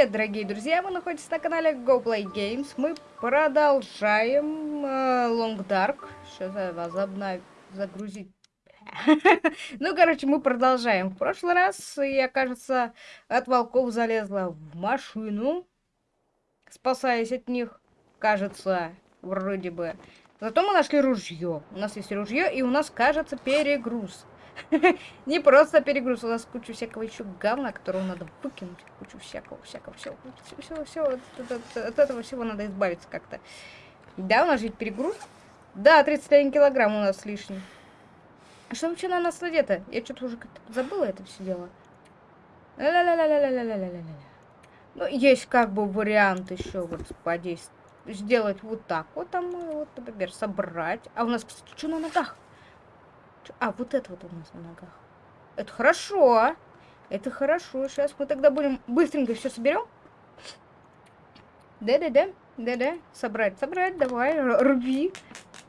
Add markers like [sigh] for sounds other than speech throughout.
привет, дорогие друзья! Вы находитесь на канале Go Play Games. Мы продолжаем э, Long Dark. Сейчас я вас обнов... загрузить. [laughs] ну, короче, мы продолжаем. В прошлый раз я, кажется, от волков залезла в машину, спасаясь от них. Кажется, вроде бы. Зато мы нашли ружье. У нас есть ружье, и у нас, кажется, перегруз. [laughs] Не просто перегруз, у нас куча всякого еще говна, которого надо выкинуть. Кучу всякого, всякого, всего. Всего, всего, от, этого всего надо избавиться как-то. Да, у нас же перегруз. Да, 31 килограмм у нас лишний. А что вообще на нас надето? Я что-то уже как-то забыла это все дело. Ну, есть как бы вариант еще вот подействовать. Сделать вот так вот, там, вот, например, собрать. А у нас, кстати, что на ногах? А, вот это вот у нас на ногах. Это хорошо. Это хорошо. Сейчас мы тогда будем быстренько все соберем. Да-да-да. Да-да. Собрать, собрать. Давай, руби.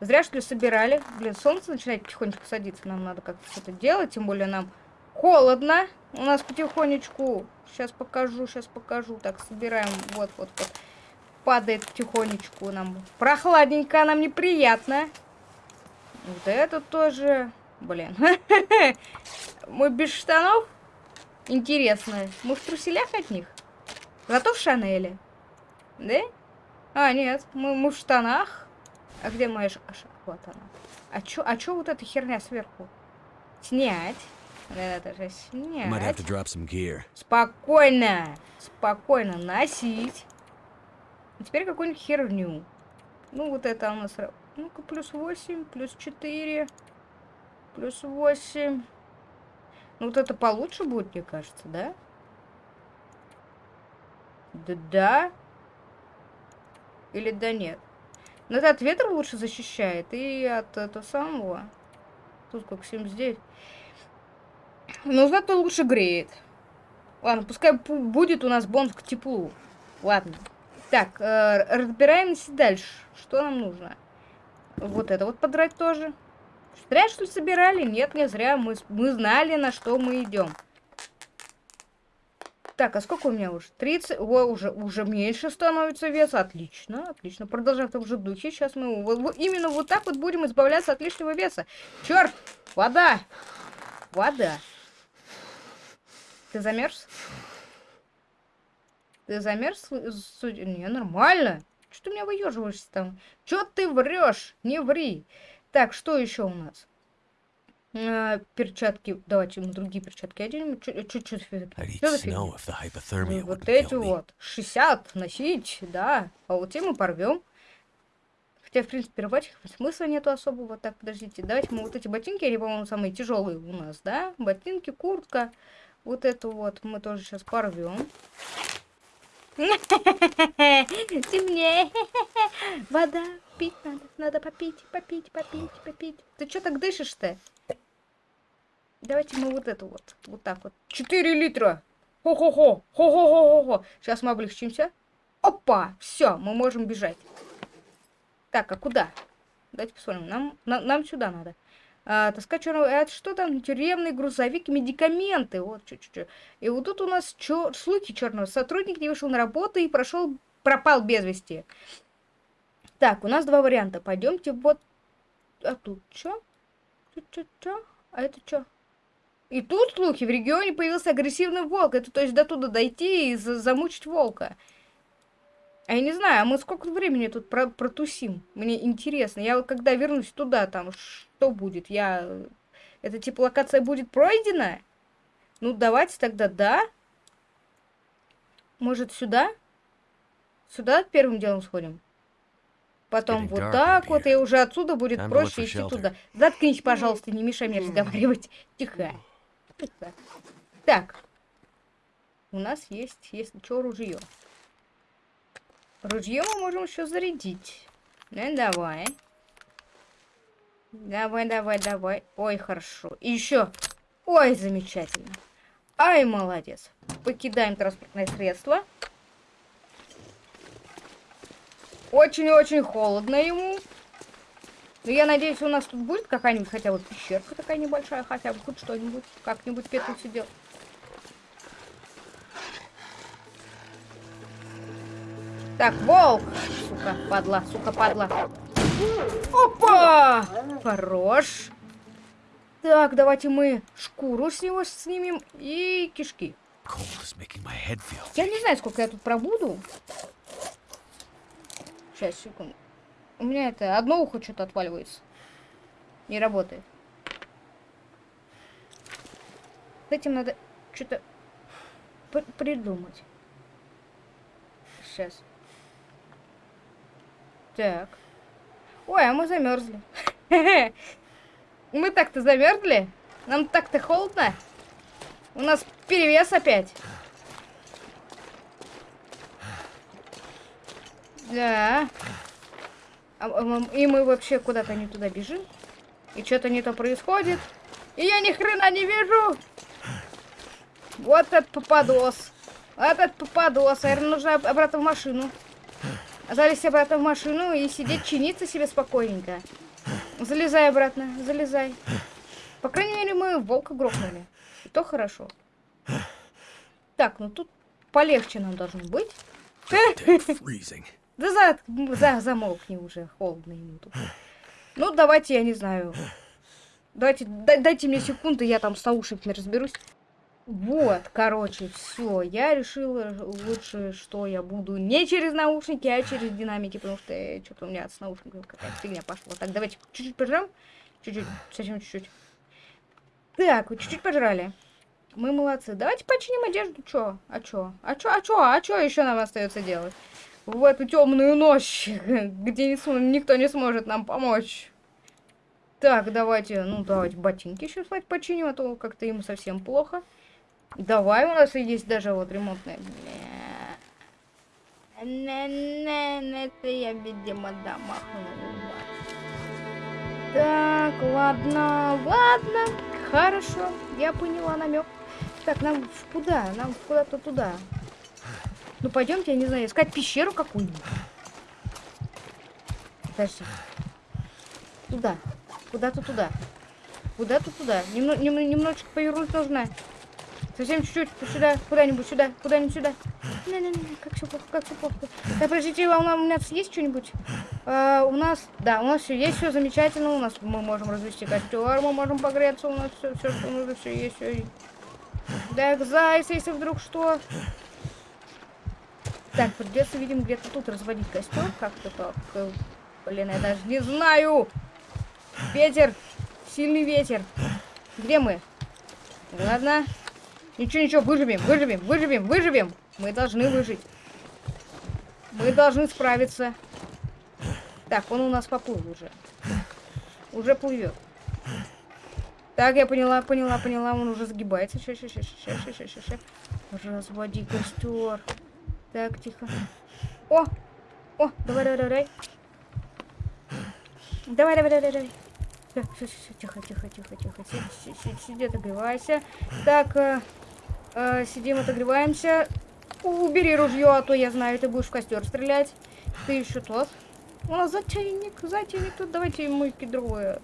Зря, что ли, собирали. Блин, солнце начинает потихонечку садиться. Нам надо как-то что-то делать. Тем более нам холодно. У нас потихонечку. Сейчас покажу, сейчас покажу. Так, собираем. Вот, вот, вот. Падает потихонечку нам. Прохладненько, нам неприятно. Вот это тоже. Блин. [laughs] Мы без штанов? Интересно. Мы в труселях от них? Зато в Шанеле. Да? А, нет. Мы, мы в штанах. А где моя ш... Вот она. А чё, а чё вот эта херня сверху? Снять. Это же снять. Спокойно. Спокойно носить. И теперь какую-нибудь херню. Ну, вот это у нас... Ну-ка, плюс 8, плюс 4. Плюс 8. Ну, вот это получше будет, мне кажется, да? Да. Или да нет. Но это от ветра лучше защищает. И от этого самого. Тут как 79. Но зато лучше греет. Ладно, пускай будет у нас бонус к теплу. Ладно. Так, э, разбираемся дальше. Что нам нужно? Вот это вот подрать тоже. Зря, что ли, собирали? Нет, не зря. Мы, мы знали, на что мы идем. Так, а сколько у меня уже? 30. О, уже, уже меньше становится вес. Отлично, отлично. Продолжаем в том же духе. Сейчас мы вот, именно вот так вот будем избавляться от лишнего веса. Черт! Вода! Вода. Ты замерз? Ты замерз? Не, нормально. Что ты меня выеживаешься там? Че ты врешь? Не ври. Так, что еще у нас? А, перчатки. Давайте мы другие перчатки оденем. Чуть-чуть. Вот эти вот. 60 носить, да. А вот те мы порвем. Хотя, в принципе, рвать их смысла нету особого. Так, подождите. Давайте мы вот эти ботинки, они, по-моему, самые тяжелые у нас, да? Ботинки, куртка. Вот эту вот мы тоже сейчас порвем. [laughs] Темнее. [laughs] Вода пить надо. Надо попить, попить, попить, попить. Ты что так дышишь-то? Давайте мы вот это вот. Вот так вот. 4 литра. Хо-хо-хо. Хо-хо-хо-хо. Сейчас мы облегчимся. Опа! Все, мы можем бежать. Так, а куда? Давайте посмотрим. Нам, на, нам сюда надо. А, таскать черного... Это что там? Тюремный грузовик, медикаменты. Вот, чуть-чуть. И вот тут у нас чё... слухи черного. Сотрудник не вышел на работу и прошел... Пропал без вести. Так, у нас два варианта. Пойдемте вот... А тут что? Тут что? А это что? И тут слухи. В регионе появился агрессивный волк. Это то есть до туда дойти и за замучить волка. А я не знаю, а мы сколько времени тут про протусим? Мне интересно. Я вот когда вернусь туда, там, что будет? Я... Это типа локация будет пройдена? Ну, давайте тогда да. Может, сюда? Сюда первым делом сходим? Потом вот так вот, и уже отсюда будет проще идти туда. Заткнись, пожалуйста, не мешай мне разговаривать. Тихо. [laughs] Тихо. Так. У нас есть, если что, ружье. Ружье мы можем еще зарядить. Ну, давай. Давай, давай, давай. Ой, хорошо. И еще. Ой, замечательно. Ай, молодец. Покидаем транспортное средство. Очень-очень холодно ему. Но я надеюсь, у нас тут будет какая-нибудь хотя бы пещерка такая небольшая, хотя бы хоть что-нибудь. Как-нибудь петлю сидел. Так, волк. Сука, падла, сука, падла. Опа! Хорош. Так, давайте мы шкуру с него снимем и кишки. Я не знаю, сколько я тут пробуду. Сейчас, секунду. У меня это одно ухо что-то отваливается. Не работает. С этим надо что-то придумать. Сейчас. Так. Ой, а мы замерзли. [laughs] Мы так-то замерзли? Нам так-то холодно? У нас перевес опять. Да. А, а, и мы вообще куда-то не туда бежим. И что-то не то происходит. И я ни хрена не вижу. Вот этот попадос. Вот этот попадос. Наверное, нужно обратно в машину. Залезть обратно в машину и сидеть, чиниться себе спокойненько. Залезай обратно, залезай. По крайней мере, мы волка грохнули. И то хорошо. Так, ну тут полегче нам должно быть. Да за, за, замолкни уже, холодно ему тут. Ну, давайте, я не знаю. Давайте, дайте мне секунду, я там с наушниками разберусь. Вот, короче, все. Я решила лучше, что я буду не через наушники, а через динамики, потому что э, что-то у меня с наушниками какая-то фигня пошла. Так, давайте чуть-чуть пожрем. Чуть-чуть, совсем чуть-чуть. Так, вот чуть-чуть пожрали. Мы молодцы. Давайте починим одежду. Чё? А чё? А чё? А чё? А чё еще нам остается делать? В эту темную ночь, [laughs] где никто не сможет нам помочь. Так, давайте, ну давайте ботинки еще починим, а то как-то ему совсем плохо. Давай, у нас есть даже вот ремонтная. Это я, видимо, домахнула. Так, ладно, ладно. Хорошо, я поняла намек. Так, нам куда? Нам куда-то туда. Ну, пойдемте, я не знаю, искать пещеру какую-нибудь. Подожди. Туда. Куда-то туда. Куда-то туда. Немно, нем, немножечко повернуть нужно. Совсем чуть-чуть. Сюда, куда-нибудь сюда, куда-нибудь сюда. Не-не-не, как все плохо, как все плохо. Так, подождите, а у нас есть что-нибудь? А, у нас, да, у нас все есть, все замечательно. У нас мы можем развести костер, мы можем погреться, у нас все, все что нужно, все есть, все. Так, зайц, если вдруг что. Так, придется, видим, где-то тут разводить костер. Как-то так. Э, блин, я даже не знаю. Ветер. Сильный ветер. Где мы? Ладно. Ничего, ничего, выживем, выживем, выживем, выживем. Мы должны выжить. Мы должны справиться. Так, он у нас поплыл уже. Уже плывет. Так, я поняла, поняла, поняла. Он уже сгибается. Сейчас, сейчас, сейчас, сейчас, сейчас, сейчас. Разводи костер. Так, тихо. О! О, давай, давай, давай. Давай, давай, давай, давай. Так, все, все, тихо, тихо, тихо, тихо. Сиди, сиди, сиди отогревайся. Так, э, сидим, отогреваемся. Убери ружье, а то я знаю, ты будешь в костер стрелять. Ты еще тот. Нас затейник, затейник тут. Давайте мы кедровое.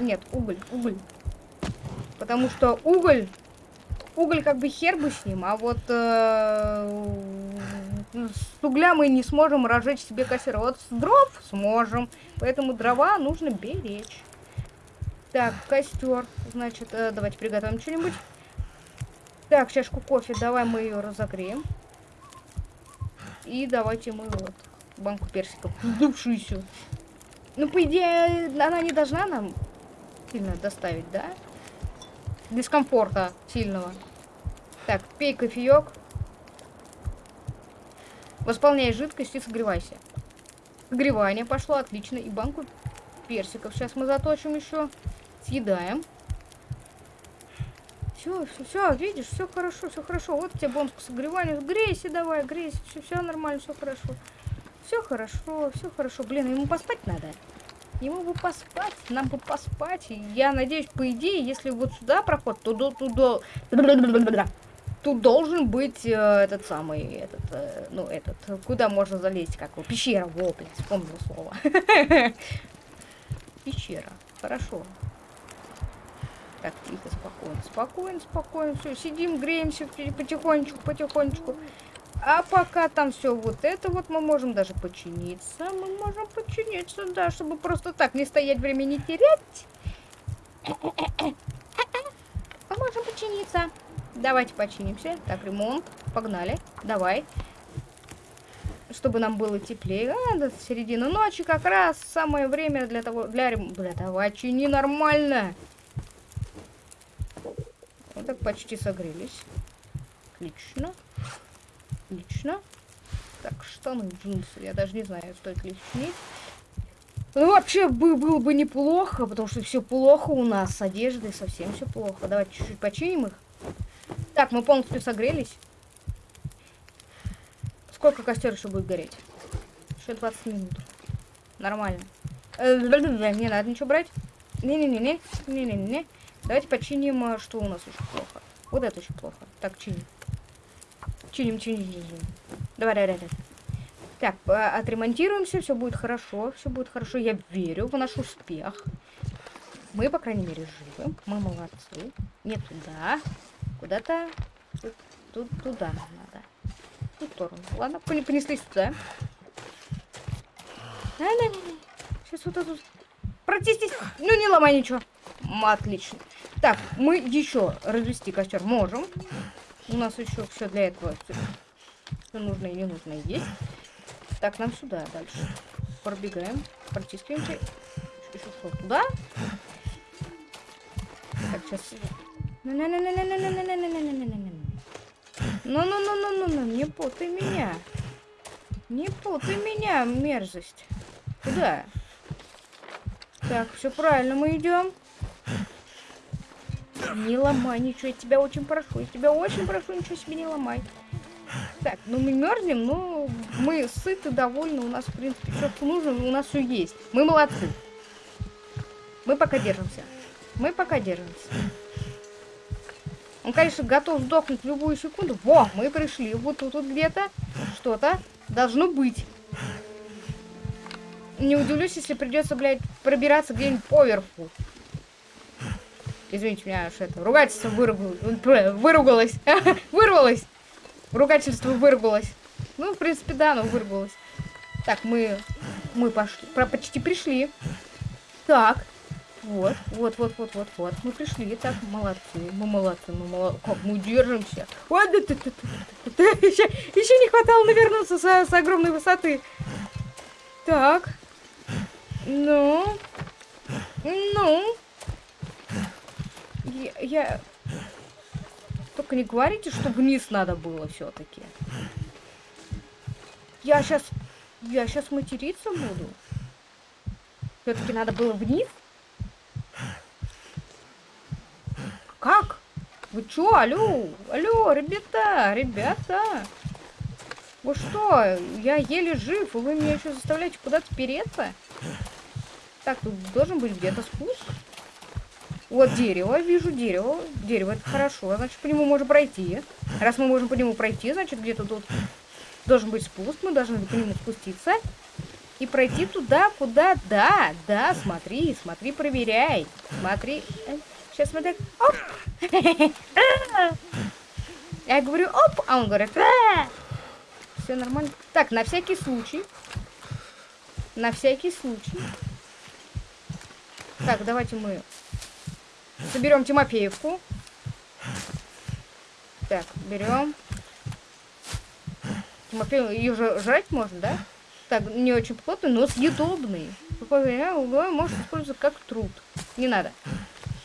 Нет, уголь, уголь. Потому что уголь, уголь как бы хер бы с ним, а вот э, с угля мы не сможем разжечь себе костер. Вот с дров сможем. Поэтому дрова нужно беречь. Так, костер. Значит, э, давайте приготовим что-нибудь. Так, чашку кофе. Давай мы ее разогреем. И давайте мы вот банку персиков. Вздувшуюся. Ну, по идее, она не должна нам сильно доставить, да? Дискомфорта сильного. Так, пей кофеек. Восполняй жидкость и согревайся. Согревание пошло, отлично. И банку персиков сейчас мы заточим еще. Съедаем. Все, все, все, видишь, все хорошо, все хорошо. Вот тебе бонус к согреванию. Грейся давай, грейся. Все, все нормально, все хорошо. Все хорошо, все хорошо. Блин, ему поспать надо. Ему бы поспать, нам бы поспать. Я надеюсь, по идее, если вот сюда проход, то до туда тут должен быть э, этот самый, этот, э, ну, этот, куда можно залезть, как его, пещера, во, блин, вспомнил слово. [laughs] Пещера, хорошо. Так, тихо, спокойно, спокойно, спокойно, все, сидим, греемся потихонечку, потихонечку. А пока там все вот это вот, мы можем даже починиться. Мы можем починиться, да, чтобы просто так не стоять, времени терять. Мы можем починиться. Давайте починимся. Так, ремонт. Погнали. Давай. Чтобы нам было теплее. А, до середины ночи как раз самое время для того... Для. Бля, давай, чини нормально. Так почти согрелись. Отлично. Отлично. Так, штаны, джинсы. Я даже не знаю, стоит ли чинить. Ну, вообще, бы, было бы неплохо, потому что все плохо у нас с одеждой, совсем все плохо. Давайте чуть-чуть починим их. Так, мы полностью согрелись. Сколько костер еще будет гореть? Еще 20 минут. Нормально. Э, не надо ничего брать. Не-не-не-не. Не-не-не. Давайте починим, а, что у нас еще плохо. Вот это еще плохо. Так, чиним. Чиним, чиним, чиним. Давай, давай, давай. Так, отремонтируемся, все будет хорошо, все будет хорошо. Я верю в наш успех. Мы, по крайней мере, живы. Мы молодцы. Не туда. Куда-то тут, тут, туда надо. В ту сторону. Ладно, понеслись туда. А, не, не, не. Сейчас вот тут. Протестись. Ну, не ломай ничего. Отлично. Так, мы еще развести костер можем. У нас еще все для этого. Что нужно и не нужно есть. Так, нам сюда дальше. Пробегаем. Протискиваемся. Еще что, туда? Так, сейчас. Ну-ну-ну-ну-ну-ну-ну-ну. Не путай меня. Не путай меня, мерзость. Куда? Так, все правильно, мы идем. Не ломай ничего, я тебя очень прошу. Я тебя очень прошу, ничего себе не ломай. Так, ну мы мерзнем, но мы сыты, довольны, у нас, в принципе, все, что нужно, у нас все есть. Мы молодцы. Мы пока держимся. Мы пока держимся. Он, конечно, готов сдохнуть в любую секунду. Во, мы пришли. Вот тут вот где-то что-то должно быть. Не удивлюсь, если придется, блядь, пробираться где-нибудь поверху. Извините меня, что это ругательство [laughs] выругалось. Выругалось. [laughs] Вырвалось. Ругательство вырвалось. Ну, в принципе, да, оно вырвалось. Так, мы... Мы пошли. Про почти пришли. Так. Вот, вот, вот, вот, вот, вот. Мы пришли. Так, молодцы. Мы молодцы. Мы молодцы. Как мы держимся. Вот, да, да, да, да. Еще, еще не хватало навернуться с, с огромной высоты. Так. Ну. Ну. Я. Только не говорите, что вниз надо было все-таки. Я сейчас... Я сейчас материться буду. Все-таки надо было вниз? Как? Вы чё? Алло? Алло, ребята, ребята. Вы что? Я еле жив, и вы меня еще заставляете куда-то переться? Так, тут должен быть где-то спуск. Вот дерево, вижу дерево. Дерево, это хорошо, значит, по нему можно пройти. Раз мы можем по нему пройти, значит, где-то тут должен быть спуск. Мы должны по нему спуститься. И пройти туда, куда... Да, да, смотри, смотри, проверяй. Смотри. Сейчас смотри. Оп! [laughs] Я говорю, оп, а он говорит, все нормально. Так, на всякий случай. На всякий случай. Так, давайте мы Соберем Тимофеевку. Так, берем. Тимофеев, ее же жрать можно, да? Так, не очень плотный, но съедобный. Какое время угловой может использоваться как труд. Не надо.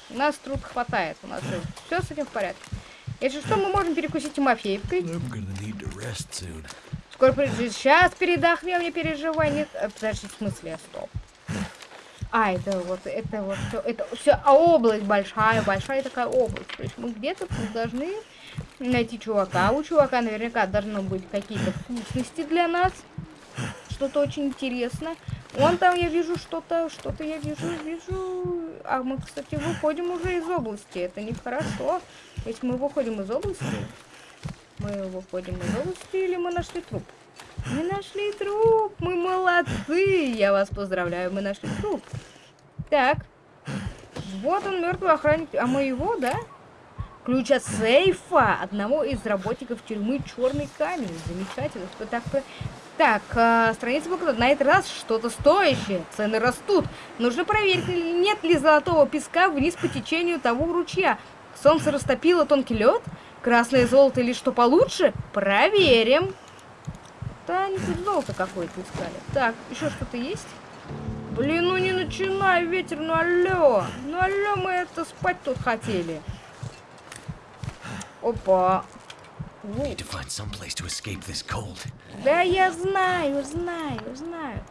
У нас труд хватает. У нас все с этим в порядке. Если что, мы можем перекусить Тимофеевкой. Скоро придет. Сейчас передохнем, не переживай. Нет, э, подожди, в смысле, стоп. А, это вот, это вот все, это все, а область большая, большая такая область. То есть мы где-то должны найти чувака. У чувака наверняка должны быть какие-то вкусности для нас. Что-то очень интересное. Вон там я вижу что-то, что-то я вижу, вижу. А мы, кстати, выходим уже из области. Это нехорошо. Если мы выходим из области, мы выходим из области или мы нашли труп? Мы нашли труп, мы молодцы, я вас поздравляю, мы нашли труп. Так, вот он, мертвый охранник, а мы его, да? Ключ от сейфа одного из работников тюрьмы Черный камень. Замечательно. Так, так э, страница блокнота. На этот раз что-то стоящее. Цены растут. Нужно проверить, нет ли золотого песка вниз по течению того ручья. Солнце растопило тонкий лед. Красное золото или что получше? Проверим. Да, они тут золото какое-то искали. Так, еще что-то есть? Блин, ну не начинай, ветер, ну алло. Ну алло, мы это спать тут хотели. Опа. Да я знаю, знаю, знаю.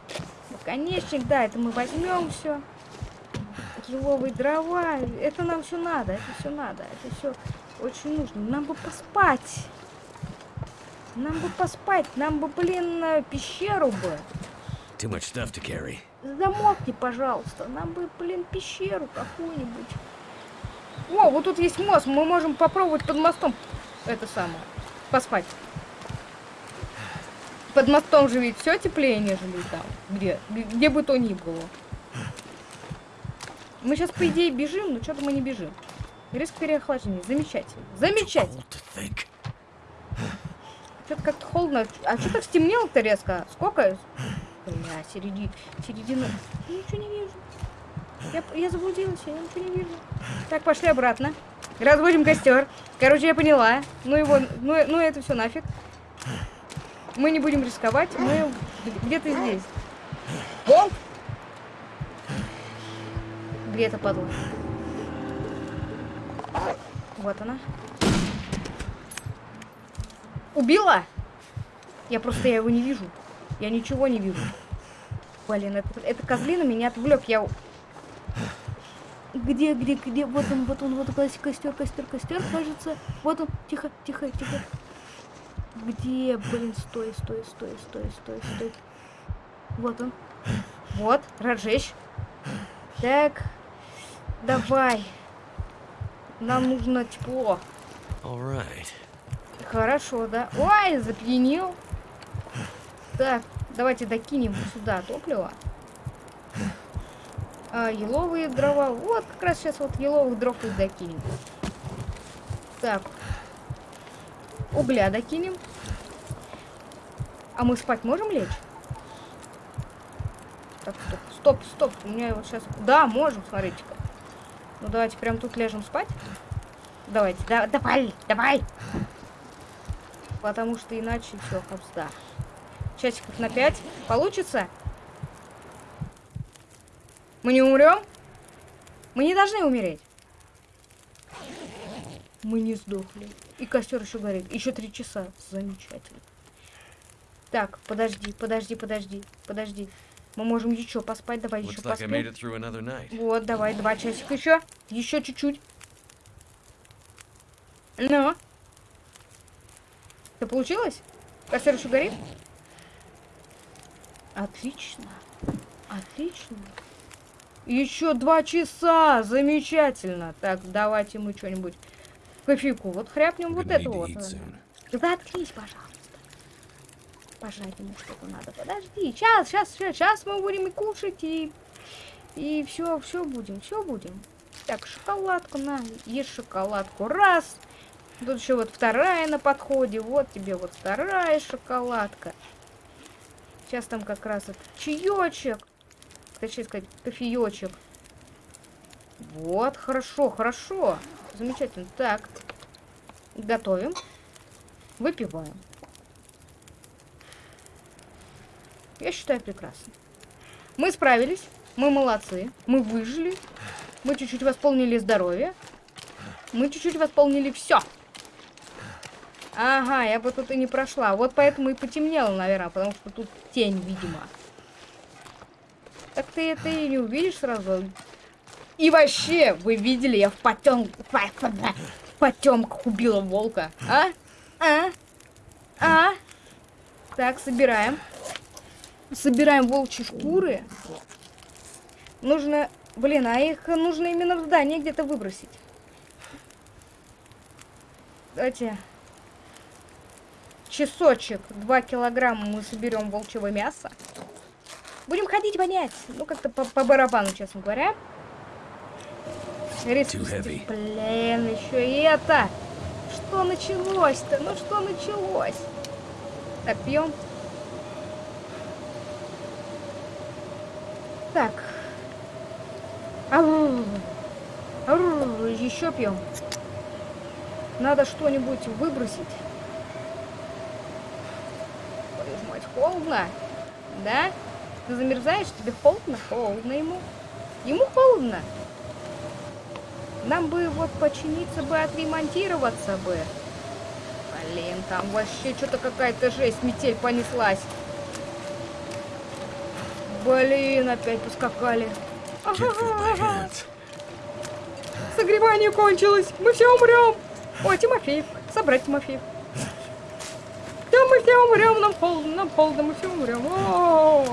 Наконечник, да, это мы возьмем все. Еловые дрова, это нам все надо, это все надо, это все очень нужно. Нам бы поспать. Нам бы поспать, нам бы, блин, пещеру бы. Too much stuff to carry. Замолкни, пожалуйста. Нам бы, блин, пещеру какую-нибудь. О, вот тут есть мост. Мы можем попробовать под мостом это самое. Поспать. Под мостом же ведь все теплее, нежели там. Где, где бы то ни было. Мы сейчас, по идее, бежим, но что-то мы не бежим. Риск переохлаждения. Замечательно. Замечательно. Что-то как-то холодно. А что так стемнело-то резко? Сколько? Бля, середина. Середина. Я ничего не вижу. Я, я заблудилась, я ничего не вижу. Так, пошли обратно. Разводим костер. Короче, я поняла. Ну его, ну, ну это все нафиг. Мы не будем рисковать, мы где-то здесь. О! Где то падла? Вот она. Убила? Я просто я его не вижу. Я ничего не вижу. Блин, это, это козлина меня отвлек. Я... Где, где, где? Вот он, вот он, вот костер, костер, костер, кажется. Вот он. Тихо, тихо, тихо. Где? Блин, стой, стой, стой, стой, стой, стой. Вот он. Вот, разжечь. Так. Давай. Нам нужно тепло. Right. Хорошо, да. Ой, запьянил. Так, давайте докинем сюда топливо. А, еловые дрова. Вот, как раз сейчас вот еловых дров и докинем. Так. Угля докинем. А мы спать можем лечь? Так, стоп, стоп, стоп. У меня вот сейчас... Да, можем, смотрите-ка. Ну, давайте прям тут ляжем спать. Давайте, да, давай, давай. Потому что иначе все, хабзда. Часиков на 5. Получится? Мы не умрем? Мы не должны умереть. Мы не сдохли. И костер еще горит. Еще три часа. Замечательно. Так, подожди, подожди, подожди, подожди. Мы можем еще поспать. Давай еще поспать. Вот, давай, два часика еще. Еще чуть-чуть. Ну. Это получилось? Костер еще горит? Отлично. Отлично. Еще два часа. Замечательно. Так, давайте мы что-нибудь кофейку. Вот хряпнем вот это вот. Да открись, пожалуйста. Пожать ему что-то надо. Подожди. Сейчас, сейчас, сейчас, сейчас мы будем и кушать, и... И все, все будем, все будем. Так, шоколадку на, ешь шоколадку. Раз. Тут еще вот вторая на подходе. Вот тебе вот вторая шоколадка. Сейчас там как раз этот чаечек. Точнее сказать, кофеечек. Вот, хорошо, хорошо. Замечательно. Так. Готовим. Выпиваем. Я считаю прекрасно. Мы справились. Мы молодцы. Мы выжили. Мы чуть-чуть восполнили здоровье. Мы чуть-чуть восполнили все. Ага, я бы тут и не прошла. Вот поэтому и потемнело, наверное, потому что тут тень, видимо. Так ты это и не увидишь сразу. И вообще, вы видели, я в потем... в потемках убила волка. А? А? А? Так, собираем. Собираем волчьи шкуры. Нужно... Блин, а их нужно именно в здании где-то выбросить. Давайте часочек, 2 килограмма мы соберем волчьего мяса. Будем ходить вонять. Ну, как-то по, по барабану, честно говоря. heavy. Блин, еще и это. Что началось-то? Ну что началось? Так, пьем. Так. Ау. Ау, Еще пьем. Надо что-нибудь выбросить. Твою ж мать, холодно. Да? Ты замерзаешь? Тебе холодно? Холодно ему. Ему холодно. Нам бы вот починиться бы, отремонтироваться бы. Блин, там вообще что-то какая-то жесть, метель понеслась. Блин, опять поскакали. Hands. Согревание кончилось, мы все умрем. О, Тимофеев, собрать Тимофеев. Мы все умрем, нам холодно, нам холодно, мы все умрем. О-о-о.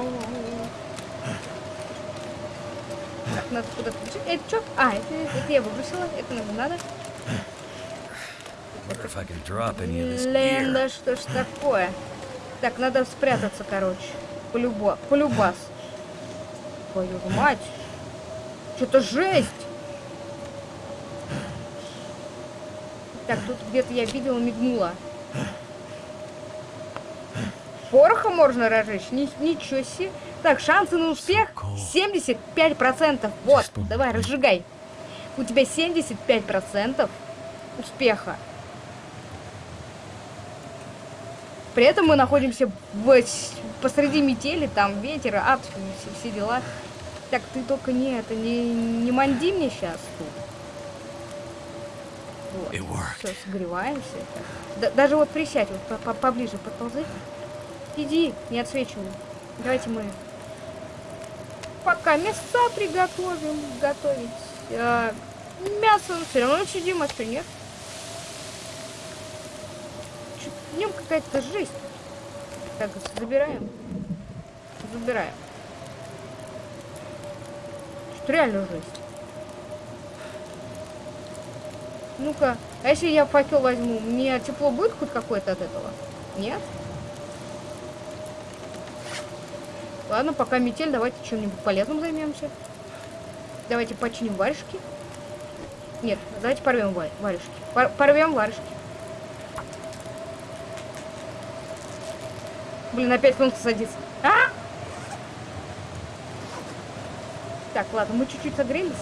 Так, надо куда-то бежать. Это что? А, это, это я выбросила, это нам надо. Wonder if I can drop any of this Блин, gear. да что ж такое? Так, надо спрятаться, короче. Полюба, полюбас. Твою мать. Что-то жесть. Так, тут где-то я видела, мигнула. Пороха можно разжечь? Ни- ничего себе. Так, шансы на успех 75%. Вот, давай, разжигай. У тебя 75% успеха. При этом мы находимся в, посреди метели, там ветер, ад, все, все дела. Так, ты только не это, не, не манди мне сейчас тут. Вот. Все, согреваемся. Да- даже вот присядь, вот по- по- поближе подползай. Иди, не отсвечивай. Давайте мы пока мяса приготовим. Готовить. А, мясо все равно сидим, а что нет? Чё- В нем какая-то жесть. Так, забираем. Забираем. Что реально жесть. Ну-ка, а если я факел возьму, мне тепло будет хоть какое-то от этого? Нет? Ладно, пока метель, давайте чем-нибудь полезным займемся. Давайте починим варежки. Нет, давайте порвем ва- варежки. Пор- порвем варежки. Блин, опять солнце садится. А! Так, ладно, мы чуть-чуть согрелись.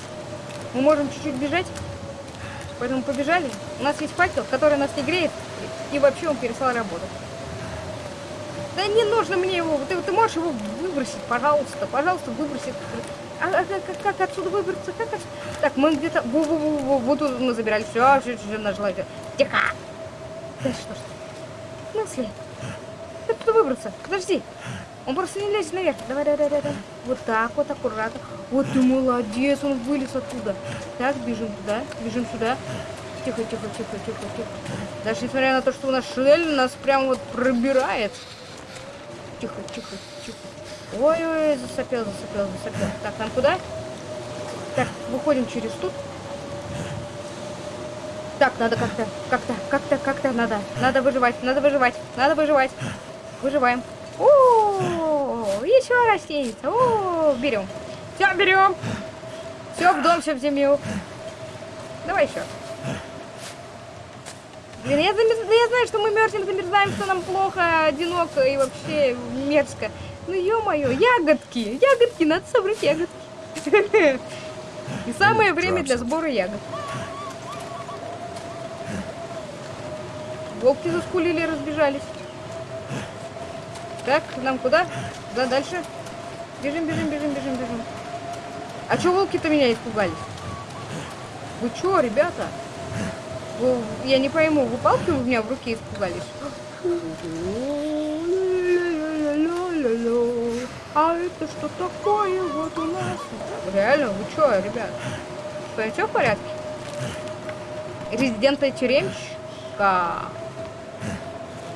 Мы можем чуть-чуть бежать. Поэтому побежали. У нас есть факел, который нас не греет. И вообще он перестал работать. Да не нужно мне его. Ты, ты можешь его выбросить, пожалуйста. Пожалуйста, выброси. А, а как, как- как отсюда выбраться? Как отсюда? Так, мы где-то... Во, во, во, во, вот тут мы забирали. Все, все, все, нажила. Тихо! Да что ж ты? В смысле? Как туда выбраться? Подожди. Он просто не лезет наверх. Давай, давай, давай, давай. Вот так вот, аккуратно. Вот ты молодец, он вылез оттуда. Так, бежим туда, бежим сюда. Тихо, тихо, тихо, тихо, тихо. Даже несмотря на то, что у нас шель нас прям вот пробирает. Тихо, тихо, тихо. Ой-ой, засопел, засопел, засопел. Так, нам куда? Так, выходим через тут. Так, надо как-то, как-то, как-то, как-то надо. Надо выживать, надо выживать, надо выживать. Выживаем. О, еще растеница. О, берем. Все, берем. Все в дом, все в семью. Давай еще. Блин, я, замерз- да я знаю, что мы мерзнем, замерзаем, что нам плохо, одиноко и вообще мерзко. Ну, ё-моё, ягодки, ягодки, надо собрать ягодки. И самое время для сбора ягод. Волки заскулили, разбежались. Так, нам куда? Да, дальше. Бежим, бежим, бежим, бежим, бежим. А чё волки-то меня испугались? Вы чё, ребята? Вы- я не пойму, вы палки у меня в руке испугались? А это что такое вот у нас? Реально, вы чё, ребят? С вами все в порядке? Резидента тюремщика.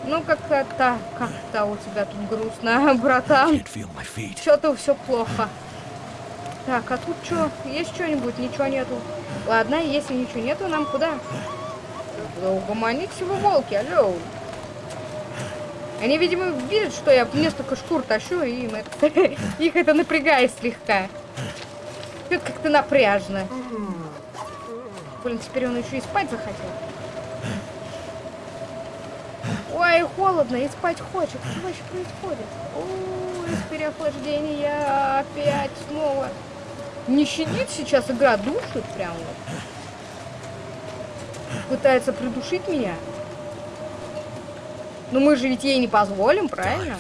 Ну, как-то, как-то у тебя тут грустно, [laughs] братан. Что-то все плохо. Так, а тут что? Есть что-нибудь? Ничего нету. Ладно, если ничего нету, нам куда? Да угомонитесь вы, волки, алло. Они, видимо, видят, что я несколько шкур тащу, и им это, [laughs] их это напрягает слегка. Это как-то напряжно. Блин, теперь он еще и спать захотел. Ой, холодно, и спать хочет. Что вообще происходит? Ой, из переохлаждения опять снова. Не щадит сейчас игра, душит прям вот. Пытается придушить меня. Но мы же ведь ей не позволим, правильно?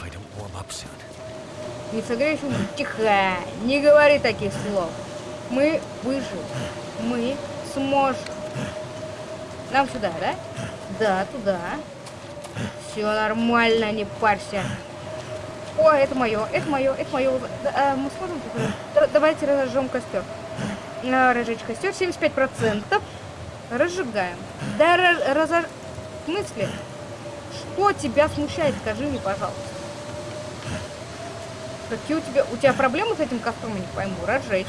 Не согреешь ум. Тихо, не говори таких слов. Мы выживем. Мы сможем. Нам сюда, да? Да, туда. Все нормально, не парься. О, это мое, это мое, это мое. Да, а, мы сможем тут, Давайте разожжем костер. А, разжечь костер 75%. Разжигаем. Да, ра- разож... В смысле? Что тебя смущает? Скажи мне, пожалуйста. Какие у тебя... У тебя проблемы с этим костром, я не пойму. Разжечь.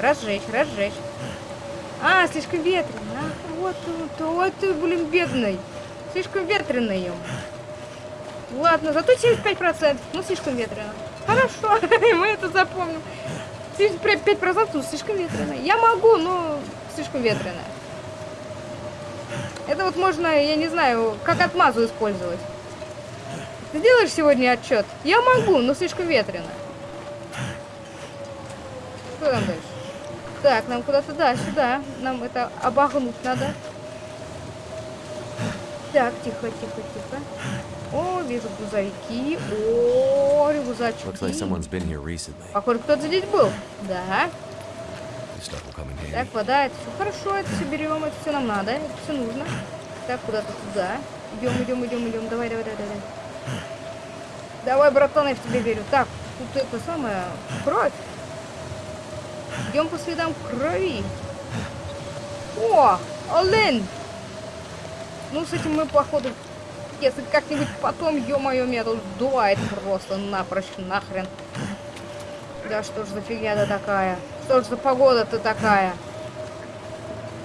Разжечь, разжечь. А, слишком ветрено. А, вот, вот, вот ты, блин, бедный. Слишком ветреный ем. Ладно, зато 75%. Ну, слишком ветрено. Хорошо, [laughs] мы это запомним. 75% ну, слишком ветрено. Я могу, но слишком ветрено. Это вот можно, я не знаю, как отмазу использовать. Ты делаешь сегодня отчет? Я могу, но слишком ветрено. Что там дальше? Так, нам куда-то, да, сюда. Нам это обогнуть надо. Так, тихо, тихо, тихо. О, вижу грузовики. О, рюкзачки. Like. Похоже, кто-то здесь был. Да. Так, вода, это все хорошо, это все берем, это все нам надо, это все нужно. Так, куда-то туда. Идем, идем, идем, идем. Давай, давай, давай, давай. Давай, братан, я в тебя верю. Так, тут это самое, кровь. Идем по следам крови. О, олень. Ну, с этим мы, походу, если как-нибудь потом, ё-моё, меня тут сдувает просто напрочь, нахрен. Да что ж за фигня-то такая? Что ж за погода-то такая?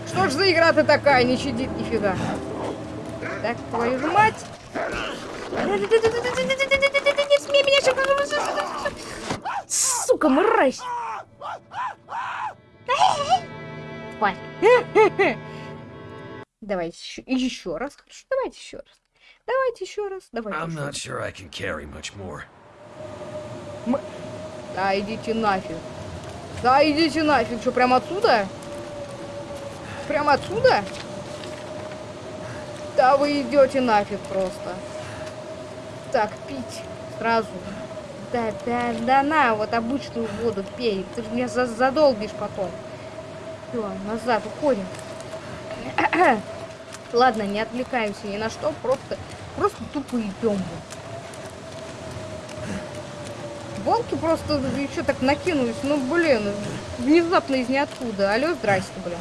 Что ж за игра-то такая? Не щадит нифига. Так, твою же мать! Не смей меня сейчас... Сука, мразь! Тварь. Давайте еще, еще раз. Хорошо, давайте еще раз. Давайте еще раз. Давайте I'm еще not раз. sure I can carry much more. Да идите нафиг. Да идите нафиг. Что, прям отсюда? Прям отсюда? Да вы идете нафиг просто. Так, пить сразу. Да, да, да на, вот обычную воду пей. Ты меня за- задолбишь потом. Все, назад, уходим. [clears throat] Ладно, не отвлекаемся ни на что, просто, просто тупо идем. Волки просто еще так накинулись. Ну, блин, внезапно из ниоткуда. Алло, здрасте, блин.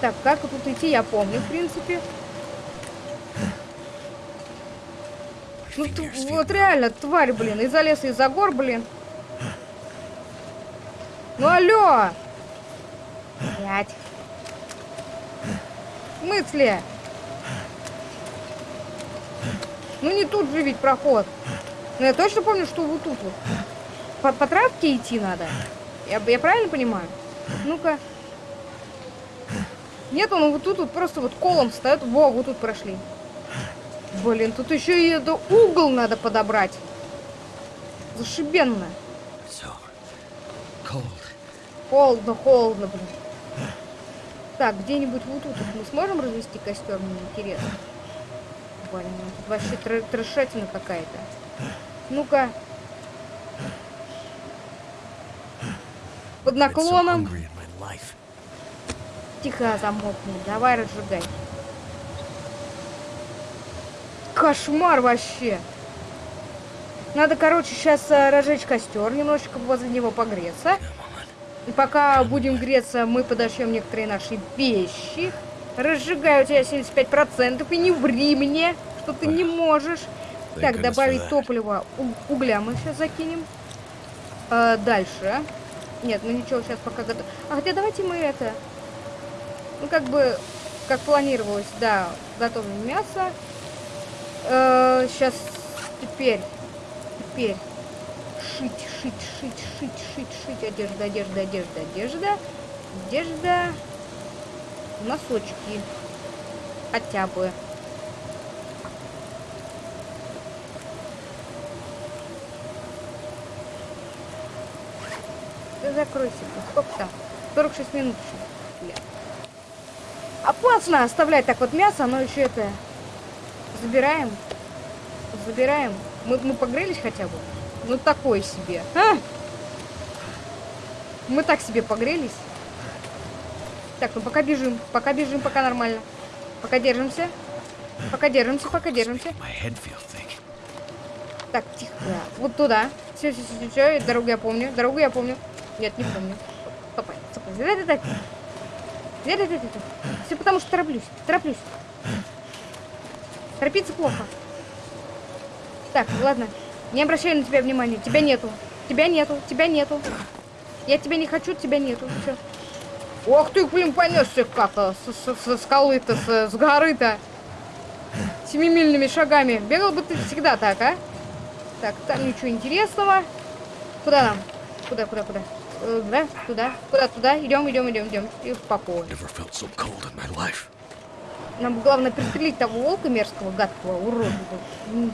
Так, как тут идти, я помню, в принципе. Ну, вот реально, тварь, блин, из-за леса, из-за гор, блин. Ну, алло! Блять. В смысле? Ну, не тут же ведь проход. Ну, я точно помню, что вот тут вот. По, по травке идти надо. Я, я правильно понимаю? Ну-ка. Нет, он вот тут вот просто вот колом встает. Во, вот тут прошли. Блин, тут еще и это угол надо подобрать. Зашибенно. So cold. Холодно, холодно, блин. Так, где-нибудь вот тут вот мы сможем развести костер, мне интересно. Блин, тут вообще тр- трешатина какая-то. Ну-ка. Под наклоном. Тихо замолкни, давай разжигай. Кошмар вообще. Надо, короче, сейчас разжечь костер, немножечко возле него погреться. И пока будем греться, мы подошьем некоторые наши вещи. Разжигаю тебя 75%, и не ври мне, что ты не можешь. Так, добавить топливо. Угля мы сейчас закинем. А, дальше. Нет, ну ничего, сейчас пока готов. А хотя давайте мы это... Ну, как бы, как планировалось, да, готовим мясо. сейчас, теперь, теперь шить, шить, шить, шить, шить, шить, одежда, одежда, одежда, одежда. одежда, носочки. Хотя бы. Закройся. Сколько там? 46 минут еще. Бля. Опасно оставлять так вот мясо, оно еще это... Забираем. Забираем. Мы, мы погрелись хотя бы? Ну такое себе. А? Мы так себе погрелись. Так, ну пока бежим. Пока бежим, пока нормально. Пока держимся. Пока держимся, пока держимся. Так, тихо. Вот туда. Все, все, все, все, Дорогу я помню. Дорогу я помню. Нет, не помню. Стопай, стопай. Да, да, да. Да, да, да, да. Все потому что тороплюсь. Тороплюсь. Торопиться плохо. Так, ладно. Не обращай на тебя внимания. Тебя нету. Тебя нету. Тебя нету. Я тебя не хочу, тебя нету. Все. Ох ты, блин, понесся как-то с- со скалы-то, с, с горы-то. Семимильными шагами. Бегал бы ты всегда так, а? Так, там ничего интересного. Куда нам? Куда, куда, куда? Э, Да, туда, куда, туда. Идем, идем, идем, идем. И успокоим. Felt so. Нам главное пристрелить того волка мерзкого, гадкого. Мгм.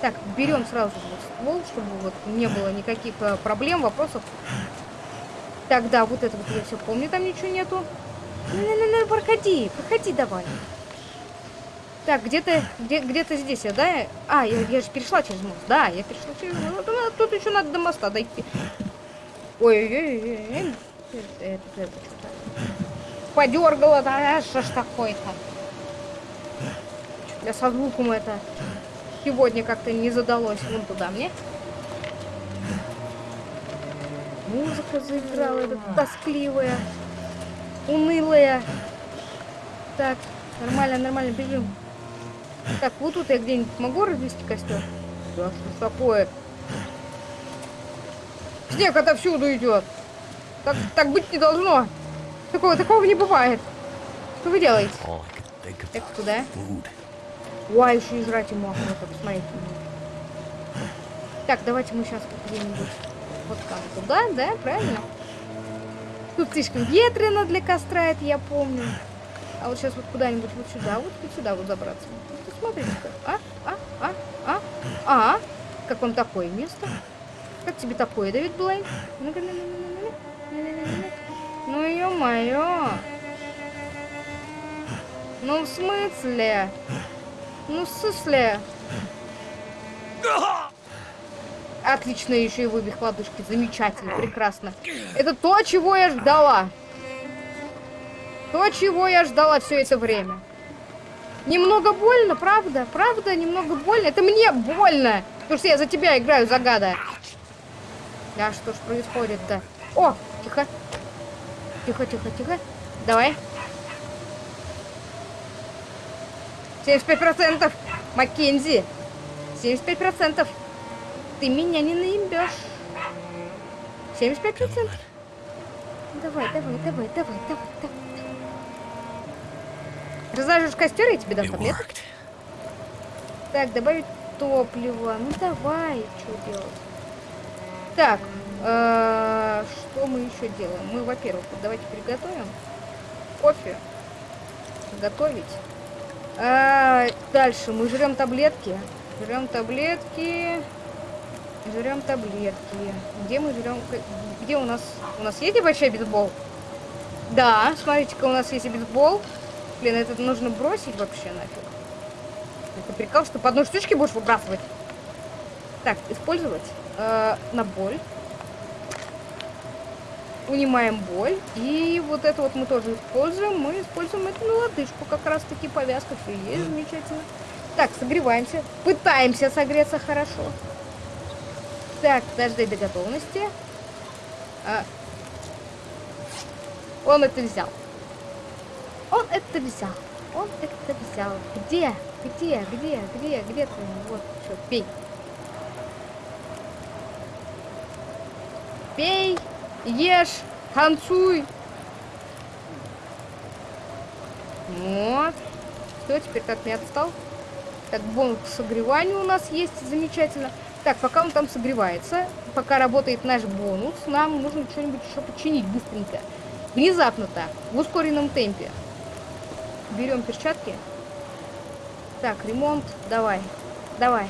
Так, берем сразу вот ствол, чтобы вот не было никаких э, проблем, вопросов. Так, да, вот это вот я все помню, там ничего нету. Ну-ну-ну, проходи, проходи давай. Так, где-то где, где-то здесь я, да? А, я, я же перешла через мост. Да, я перешла через мост. Ну, Тут еще надо до моста дойти. Ой-ой-ой. Это, это, это. Подергала, да, что ж такое-то? Я со звуком это сегодня как-то не задалось. Вон туда мне. Музыка заиграла, эта тоскливая, унылая. Так, нормально, нормально, бежим. Так, вот тут я где-нибудь могу развести костер? Да, что ж такое? Снег отовсюду идет. Так, так быть не должно. Такого, такого не бывает. Что вы делаете? Так, куда? Ой, еще и жрать ему охота, посмотрите. Так, давайте мы сейчас где-нибудь вот как туда, да, правильно? Тут слишком ветрено для костра, это я помню. А вот сейчас вот куда-нибудь вот сюда, вот, вот сюда вот забраться. Вот смотрите-ка. А, а, а, а, а, как вам такое место? Как тебе такое, Давид Блейн? Ну-ка, ну, ну, ну, ну, ну, ну, ну. Ну, ё-моё. Ну, в смысле? Ну, в смысле? Отлично, еще и выбег ладушки. Замечательно, прекрасно. Это то, чего я ждала. То, чего я ждала все это время. Немного больно, правда? Правда, немного больно. Это мне больно. Потому что я за тебя играю, загада. Да, что ж происходит-то? О, тихо. Тихо, тихо, тихо. Давай. 75%. Маккензи. 75%. Ты меня не наебешь. 75%. Давай, давай, давай, давай, давай, давай. Разложишь костер, я тебе дам таблеток. Так, добавить топливо. Ну давай, что делать? Так, э, что мы еще делаем? Мы, во-первых, давайте приготовим кофе. Готовить. А, дальше мы жрем таблетки. Жрем таблетки. Жрем таблетки. Где мы жрем? Где у нас? У нас есть небольшой бейсбол? Да, смотрите-ка, у нас есть бейсбол. Блин, это нужно бросить вообще нафиг. Это прикол, что по одной штучке будешь выбрасывать. Так, использовать э, на боль. Унимаем боль. И вот это вот мы тоже используем. Мы используем это на лодыжку. Как раз таки повязка. Все есть, замечательно. Так, согреваемся. Пытаемся согреться хорошо. Так, дождать до готовности. А, он это взял. Он это взял. Он это взял. Где? Где? Где? Где? Где ты? Вот, что, пей. Пей, ешь, танцуй. Вот. Все, теперь как не отстал. Так, бонус к согреванию у нас есть, замечательно. Так, пока он там согревается, пока работает наш бонус, нам нужно что-нибудь еще починить быстренько. Внезапно так, в ускоренном темпе. Берем перчатки. Так, ремонт, давай, давай.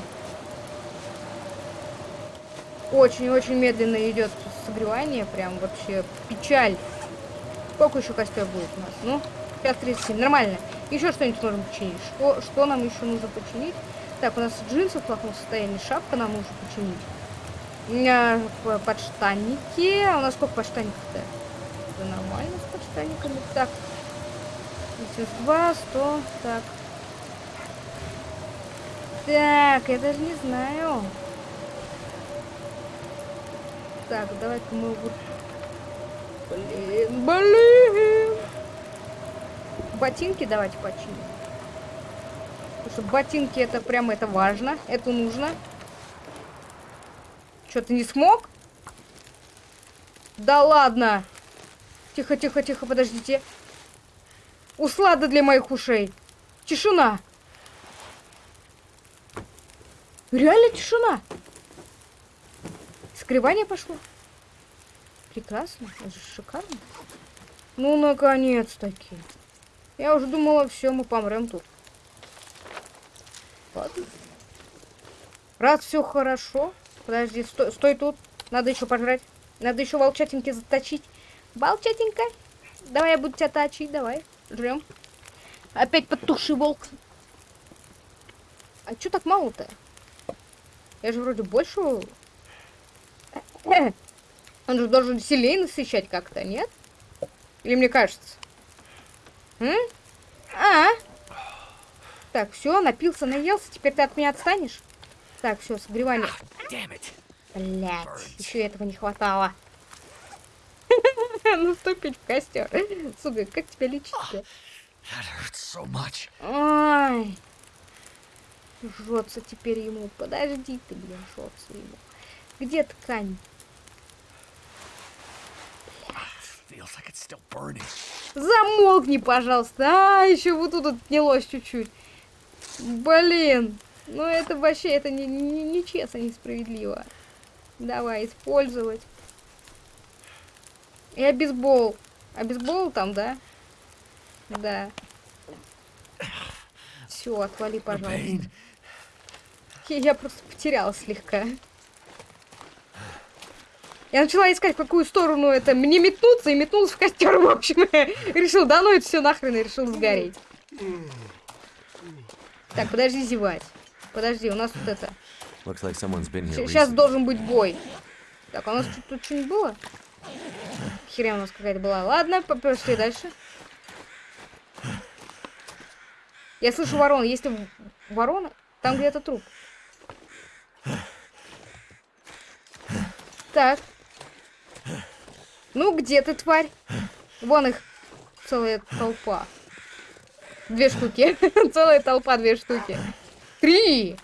Очень-очень медленно идет согревание, прям вообще печаль. Сколько еще костер будет у нас? Ну, 5.37, нормально. Еще что-нибудь можем починить. Что, что нам еще нужно починить? Так, у нас джинсы в плохом состоянии, шапка нам нужно починить. У меня подштанники. А у нас сколько подштанников-то? Это нормально с подштанниками. Так. 2, 100, так. Так, я даже не знаю. Так, давай-ка мы вот... Блин, блин! Ботинки давайте починим. Потому что ботинки это прям это важно. Это нужно. Что, ты не смог? Да ладно! Тихо, тихо, тихо, подождите. Услада для моих ушей. Тишина. Реально тишина. Скрывание пошло. Прекрасно. Это же шикарно. Ну, наконец-таки. Я уже думала, все, мы помрем тут. Ладно. Раз все хорошо. Подожди, стой, стой тут. Надо еще пожрать. Надо еще волчатинки заточить. Волчатинка. Давай я буду тебя точить, давай. Жрем. Опять подтухший волк. А что так мало-то? Я же вроде больше... Он же должен сильнее насыщать как-то, нет? Или мне кажется? М? А? Так, все, напился, наелся. Теперь ты от меня отстанешь? Так, все, согревание. Блять, еще этого не хватало. [laughs] Наступить в костер. Сука, как тебя лечить-то? Ай. Жжется теперь ему. Подожди ты, блин, жжется ему. Где ткань? Замолкни, пожалуйста. А, еще вот тут отнялось чуть-чуть. Блин. Ну это вообще, это не, не, не честно, несправедливо. Давай, использовать. И обезбол. Обезбол там, да? Да. Все, отвали, пожалуйста. Я просто потеряла слегка. Я начала искать, в какую сторону это мне метнуться, и метнулась в костер, в общем. решил, да ну это все нахрен, и решил сгореть. Так, подожди зевать. Подожди, у нас вот это. Like Сейчас должен быть бой. Так, а у нас тут что-нибудь было? Херня у нас какая-то была. Ладно, пошли дальше. Я слышу ворон. Если ворона, там где-то труп. Так. Ну, где ты, тварь? Вон их целая толпа. Две штуки. [laughs] Целая толпа, две штуки. Три!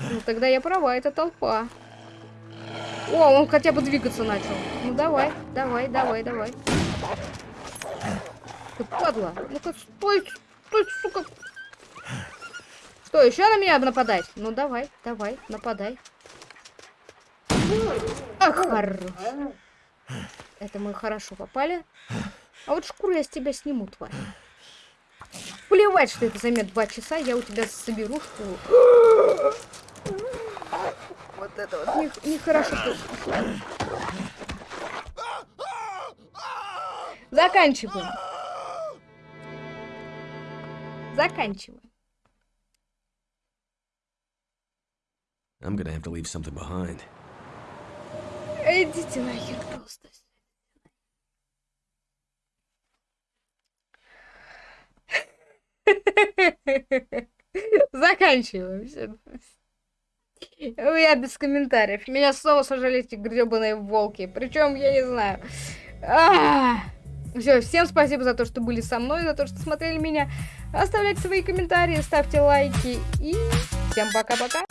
Ну, тогда я права, это толпа. О, он хотя бы двигаться начал. Ну, давай, давай, давай, давай. Ты падла. Ну-ка, стой, стой, сука. Что, еще на меня нападать? Ну, давай, давай, нападай. Ах, хорош. Это мы хорошо попали. А вот шкуру я с тебя сниму, тварь. Плевать, что это займет два часа, я у тебя соберу шкуру. Вот это вот нехорошо. Не Заканчиваем. Заканчиваем. I'm gonna have to leave something behind. Идите нахер просто. [laughs] Заканчиваем. Я без комментариев. Меня снова сажали эти гребаные волки. Причем, я не знаю. Все, всем спасибо за то, что были со мной, за то, что смотрели меня. Оставляйте свои комментарии, ставьте лайки и всем пока-пока.